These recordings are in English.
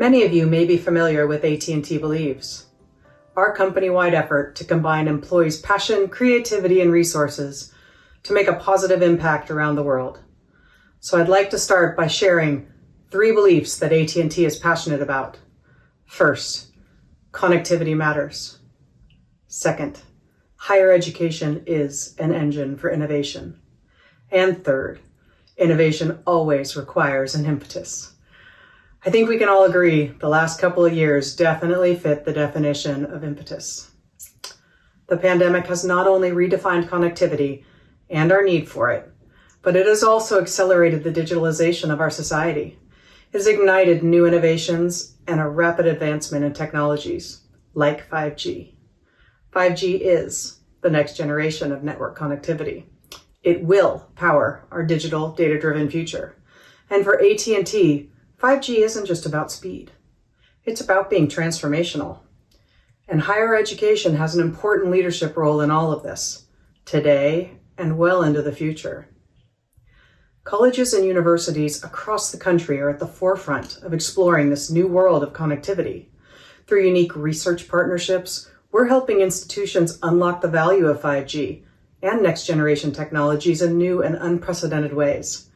Many of you may be familiar with AT&T Believes, our company-wide effort to combine employees' passion, creativity, and resources to make a positive impact around the world. So I'd like to start by sharing three beliefs that AT&T is passionate about. First, connectivity matters. Second, higher education is an engine for innovation. And third, innovation always requires an impetus. I think we can all agree the last couple of years definitely fit the definition of impetus. The pandemic has not only redefined connectivity and our need for it, but it has also accelerated the digitalization of our society. It has ignited new innovations and a rapid advancement in technologies like 5G. 5G is the next generation of network connectivity. It will power our digital data-driven future. And for AT&T, 5G isn't just about speed. It's about being transformational. And higher education has an important leadership role in all of this, today and well into the future. Colleges and universities across the country are at the forefront of exploring this new world of connectivity. Through unique research partnerships, we're helping institutions unlock the value of 5G and next generation technologies in new and unprecedented ways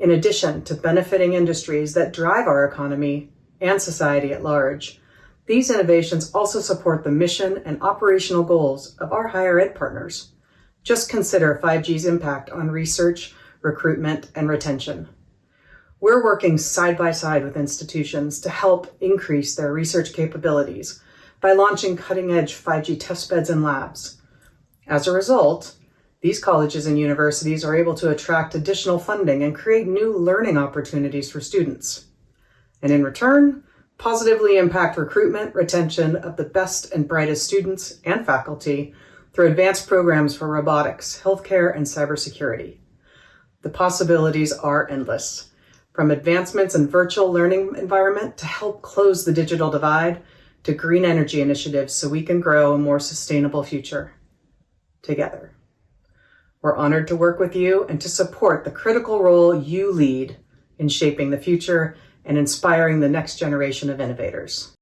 in addition to benefiting industries that drive our economy and society at large. These innovations also support the mission and operational goals of our higher ed partners. Just consider 5G's impact on research, recruitment, and retention. We're working side by side with institutions to help increase their research capabilities by launching cutting-edge 5G testbeds and labs. As a result, these colleges and universities are able to attract additional funding and create new learning opportunities for students. And in return, positively impact recruitment, retention of the best and brightest students and faculty through advanced programs for robotics, healthcare, and cybersecurity. The possibilities are endless, from advancements in virtual learning environment to help close the digital divide to green energy initiatives so we can grow a more sustainable future together. We're honored to work with you and to support the critical role you lead in shaping the future and inspiring the next generation of innovators.